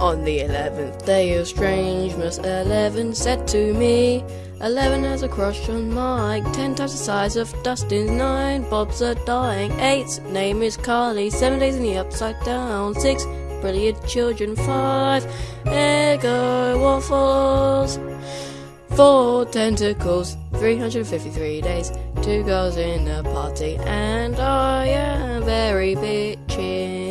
On the eleventh day of strangeness, Eleven said to me, Eleven has a crush on Mike, ten times the size of Dustin's nine. Bob's are dying. Eight's name is Kali, seven days in the upside down. Six brilliant children. Five Eggo waffles. Four tentacles, 353 days, two girls in a party, and I am very bitchy."